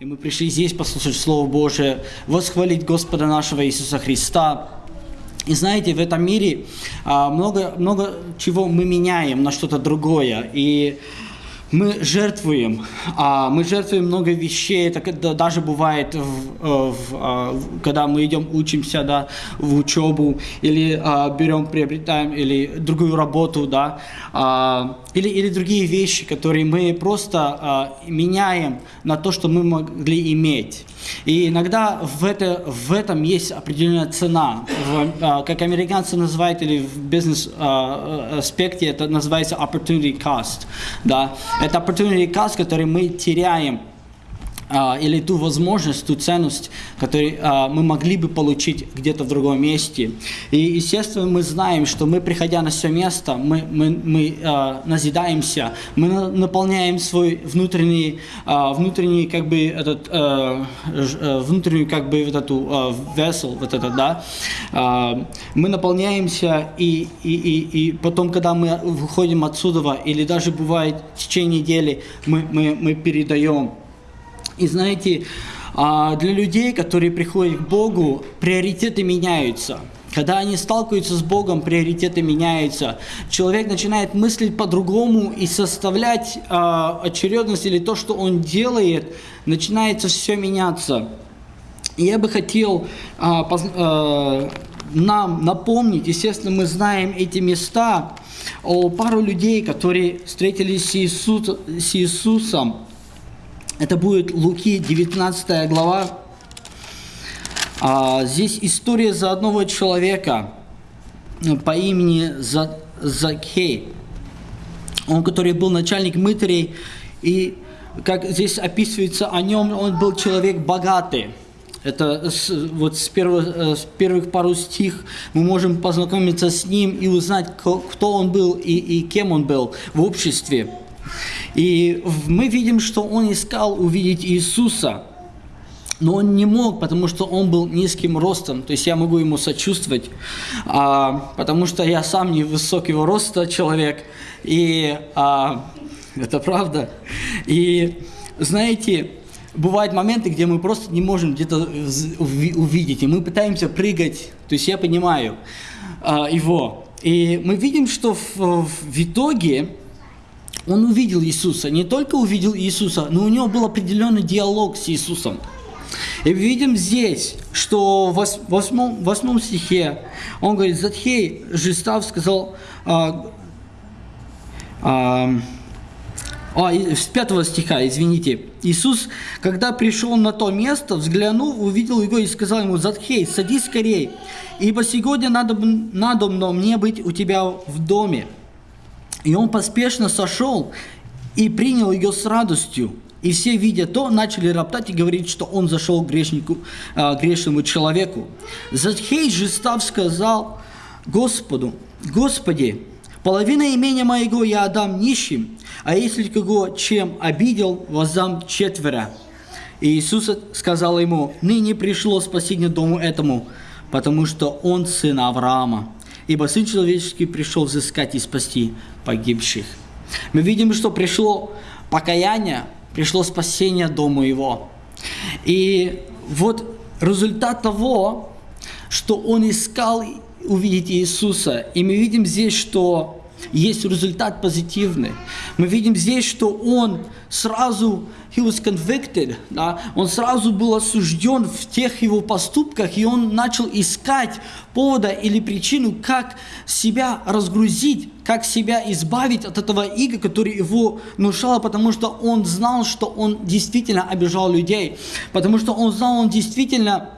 И мы пришли здесь послушать Слово Божие, восхвалить Господа нашего Иисуса Христа. И знаете, в этом мире а, много, много чего мы меняем на что-то другое. И мы жертвуем, а, мы жертвуем много вещей, это даже бывает, в, в, а, когда мы идем, учимся, да, в учебу, или а, берем, приобретаем, или другую работу, да, или, или другие вещи, которые мы просто меняем на то, что мы могли иметь. И иногда в, это, в этом есть определенная цена. В, как американцы называют, или в бизнес-аспекте это называется opportunity cost. Да? Это opportunity cost, который мы теряем или ту возможность, ту ценность, которую а, мы могли бы получить где-то в другом месте. И, естественно, мы знаем, что мы, приходя на все место, мы, мы, мы а, назидаемся, мы наполняем свой внутренний, внутренний как бы, этот, внутреннюю, как бы, вот эту весел, вот это, да, мы наполняемся, и, и, и, и потом, когда мы выходим отсюда, или даже бывает в течение недели, мы, мы, мы передаем и знаете, а, для людей, которые приходят к Богу, приоритеты меняются. Когда они сталкиваются с Богом, приоритеты меняются. Человек начинает мыслить по-другому и составлять э, очередность или то, что он делает, начинается все меняться. Я бы хотел э, нам напомнить, естественно, мы знаем эти места, о пару людей, которые встретились с, Иисус, с Иисусом, это будет Луки, 19 глава. А, здесь история за одного человека э, по имени Закхей. Он, который был начальник мытарей, и как здесь описывается о нем, он был человек богатый. Это с, вот с, первых, э, с первых пару стих мы можем познакомиться с ним и узнать, кто он был и, и кем он был в обществе. И мы видим, что он искал увидеть Иисуса, но он не мог, потому что он был низким ростом. То есть я могу ему сочувствовать, а, потому что я сам не высокого роста человек. И а, это правда. И знаете, бывают моменты, где мы просто не можем где-то увидеть, и мы пытаемся прыгать. То есть я понимаю а, его. И мы видим, что в, в итоге он увидел Иисуса, не только увидел Иисуса, но у него был определенный диалог с Иисусом. И видим здесь, что в восьмом, восьмом стихе он говорит, Затхей Жестав сказал, а, а, а, с пятого стиха, извините. Иисус, когда пришел на то место, взглянул, увидел его и сказал ему, Затхей, садись скорей, ибо сегодня надо, надо мне быть у тебя в доме. И он поспешно сошел и принял ее с радостью. И все, видя то, начали роптать и говорить, что он зашел к грешнику, э, грешному человеку. Захей же став сказал Господу, Господи, половина имения моего я отдам нищим, а если кого чем обидел, воздам четверо. И Иисус сказал ему, ныне пришло спасение дому этому, потому что он сын Авраама ибо Сын Человеческий пришел взыскать и спасти погибших. Мы видим, что пришло покаяние, пришло спасение дому его. И вот результат того, что он искал увидеть Иисуса. И мы видим здесь, что есть результат позитивный. Мы видим здесь, что он сразу, he was convicted, да, он сразу был осужден в тех его поступках, и он начал искать повода или причину, как себя разгрузить, как себя избавить от этого иго, который его внушало, потому что он знал, что он действительно обижал людей, потому что он знал, он действительно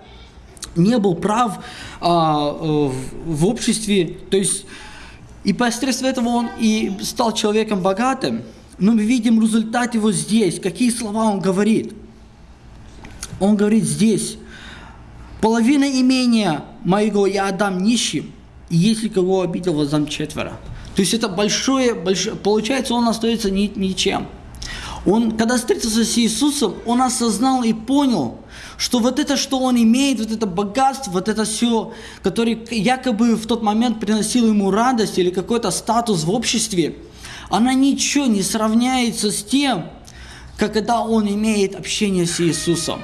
не был прав а, в, в обществе, то есть и посредством этого он и стал человеком богатым. Но мы видим результат его здесь. Какие слова он говорит? Он говорит здесь. Половина имения моего я отдам нищим, и если кого обидел, воздам четверо. То есть это большое, большое получается, он остается ни, ничем. Он, когда встретился с Иисусом, он осознал и понял, что вот это, что он имеет, вот это богатство, вот это все, которое якобы в тот момент приносило ему радость или какой-то статус в обществе, она ничего не сравняется с тем, как когда он имеет общение с Иисусом.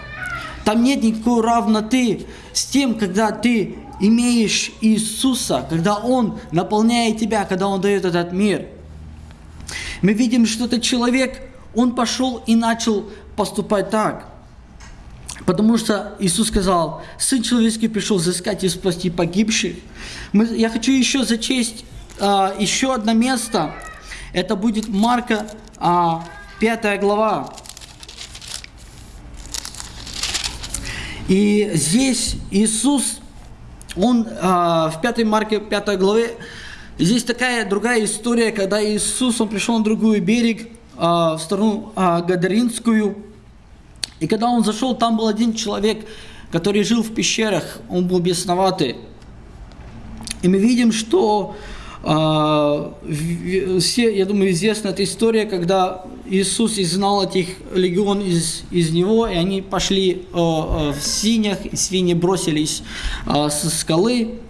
Там нет никакой равноты с тем, когда ты имеешь Иисуса, когда Он наполняет тебя, когда Он дает этот мир. Мы видим, что этот человек, он пошел и начал поступать так. Потому что Иисус сказал, Сын Человеческий пришел взыскать и спасти погибших. Мы, я хочу еще зачесть а, еще одно место. Это будет Марка а, 5 глава. И здесь Иисус, Он а, в 5 Марке 5 главе, здесь такая другая история, когда Иисус, Он пришел на другой берег, в сторону а, Гадаринскую, и когда Он зашел, там был один человек, который жил в пещерах, он был бесноватый. И мы видим, что а, все, я думаю, известна эта история, когда Иисус изгнал этих легион из, из него, и они пошли в синях, и свиньи бросились со скалы.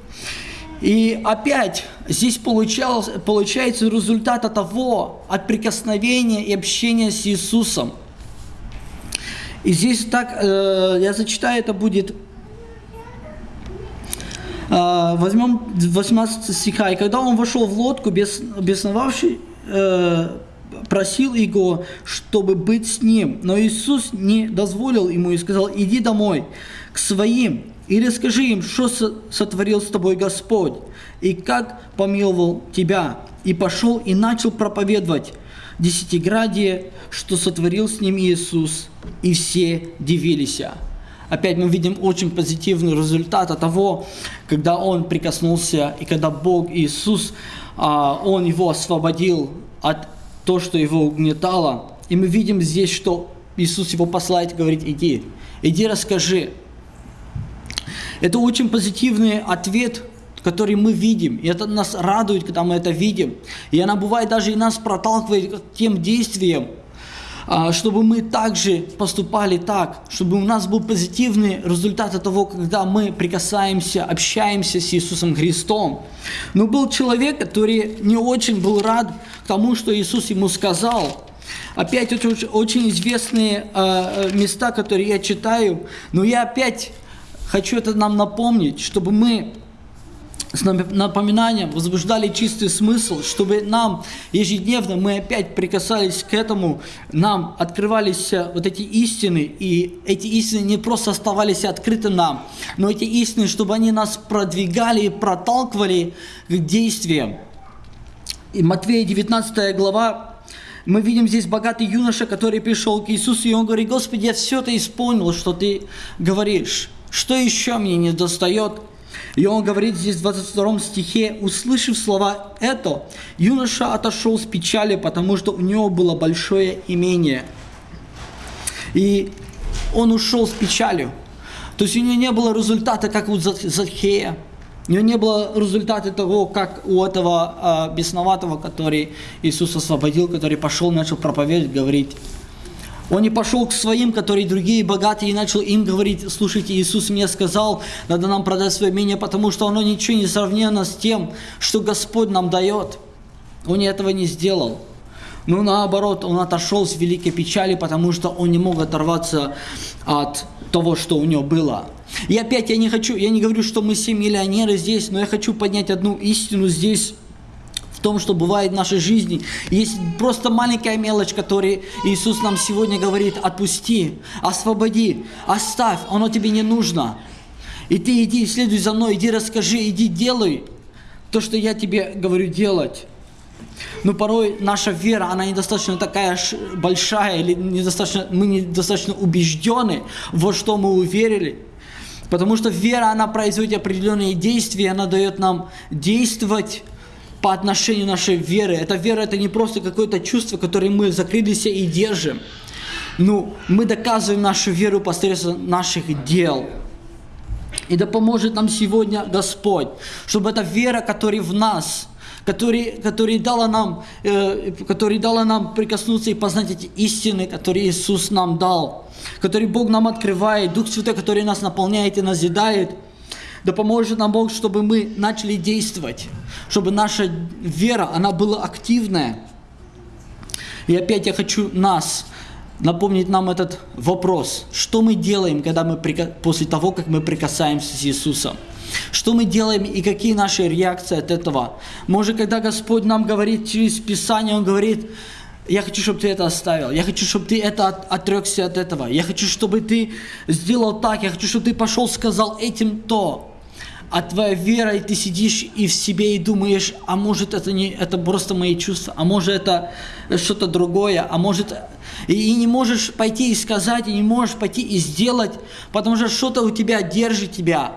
И опять здесь получался, получается результат от того, от прикосновения и общения с Иисусом. И здесь так, э, я зачитаю, это будет а, возьмем 18 стиха. «И когда он вошел в лодку, бес, бесновавший, э, просил его, чтобы быть с ним. Но Иисус не дозволил ему и сказал, иди домой к своим и расскажи им, что сотворил с тобой Господь, и как помиловал тебя. И пошел и начал проповедовать десятиградие, что сотворил с ним Иисус, и все дивились. Опять мы видим очень позитивный результат от того, когда он прикоснулся, и когда Бог Иисус, а, он его освободил от того, что его угнетало. И мы видим здесь, что Иисус его посылает говорит, иди, иди расскажи. Это очень позитивный ответ, который мы видим. И это нас радует, когда мы это видим. И она бывает даже и нас проталкивает к тем действиям, а, чтобы мы также поступали так, чтобы у нас был позитивный результат от того, когда мы прикасаемся, общаемся с Иисусом Христом. Но был человек, который не очень был рад тому, что Иисус ему сказал. Опять очень, очень известные э, места, которые я читаю, но я опять хочу это нам напомнить, чтобы мы с напоминанием возбуждали чистый смысл, чтобы нам ежедневно мы опять прикасались к этому, нам открывались э, вот эти истины, и эти истины не просто оставались открыты нам, но эти истины, чтобы они нас продвигали и проталкивали к действиям. И Матвея 19 глава, мы видим здесь богатый юноша, который пришел к Иисусу, и он говорит, Господи, я все это исполнил, что Ты говоришь. Что еще мне не достает? И он говорит здесь в 22 стихе, услышав слова «это», юноша отошел с печали, потому что у него было большое имение. И он ушел с печалью. То есть у него не было результата, как у Захея. У него не было результата того, как у этого э, бесноватого, который Иисус освободил, который пошел, начал проповедовать, говорить, он не пошел к своим, которые другие богатые, и начал им говорить, слушайте, Иисус мне сказал, надо нам продать свое имение, потому что оно ничего не сравнено с тем, что Господь нам дает. Он этого не сделал. Но наоборот, он отошел с великой печали, потому что он не мог оторваться от того, что у него было. И опять я не хочу, я не говорю, что мы все миллионеры здесь, но я хочу поднять одну истину здесь том, что бывает в нашей жизни. Есть просто маленькая мелочь, которую Иисус нам сегодня говорит, отпусти, освободи, оставь, оно тебе не нужно. И ты иди, следуй за мной, иди расскажи, иди делай то, что я тебе говорю делать. Но порой наша вера, она недостаточно такая большая, или недостаточно, мы недостаточно убеждены, во что мы уверили. Потому что вера, она производит определенные действия, она дает нам действовать по отношению нашей веры. Эта вера это не просто какое-то чувство, которое мы закрылись и держим. Ну, мы доказываем нашу веру посредством наших дел. И да поможет нам сегодня Господь, чтобы эта вера, которая в нас, которая, которая, дала нам, э, которая дала нам прикоснуться и познать эти истины, которые Иисус нам дал, которые Бог нам открывает, Дух Святой, который нас наполняет и назидает – да поможет нам Бог, чтобы мы начали действовать, чтобы наша вера, она была активная. И опять я хочу нас напомнить нам этот вопрос. Что мы делаем, когда мы, после того, как мы прикасаемся с Иисусом? Что мы делаем и какие наши реакции от этого? Может, когда Господь нам говорит через Писание, Он говорит, я хочу, чтобы ты это оставил. Я хочу, чтобы ты это от, отрекся от этого. Я хочу, чтобы ты сделал так. Я хочу, чтобы ты пошел, сказал этим то. А твоя вера, и ты сидишь и в себе и думаешь, а может это не это просто мои чувства, а может это что-то другое, а может и, и не можешь пойти и сказать, и не можешь пойти и сделать, потому что что-то у тебя держит тебя.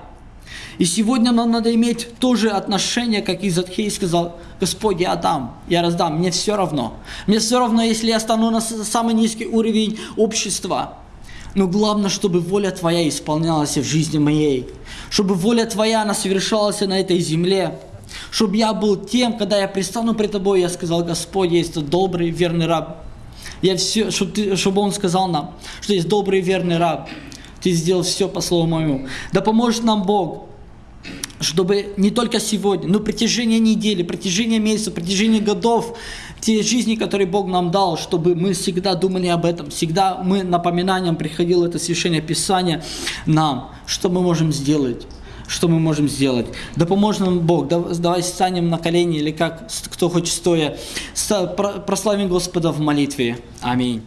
И сегодня нам надо иметь то же отношение, как и Задхей сказал, Господь, я дам, я раздам, мне все равно. Мне все равно, если я стану на самый низкий уровень общества. Но главное, чтобы воля Твоя исполнялась в жизни моей. Чтобы воля Твоя, она совершалась на этой земле. Чтобы я был тем, когда я пристану пред Тобой, я сказал, Господь, есть добрый, верный раб. Я все, чтобы, ты, чтобы Он сказал нам, что есть добрый, верный раб. Ты сделал все по слову моему. Да поможет нам Бог чтобы не только сегодня, но протяжении недели, протяжении месяца, протяжении годов, те жизни, которые Бог нам дал, чтобы мы всегда думали об этом, всегда мы напоминанием приходило это священное Писание нам, что мы можем сделать что мы можем сделать. Да поможет нам Бог. Давай станем на колени или как, кто хочет стоя. Прославим Господа в молитве. Аминь.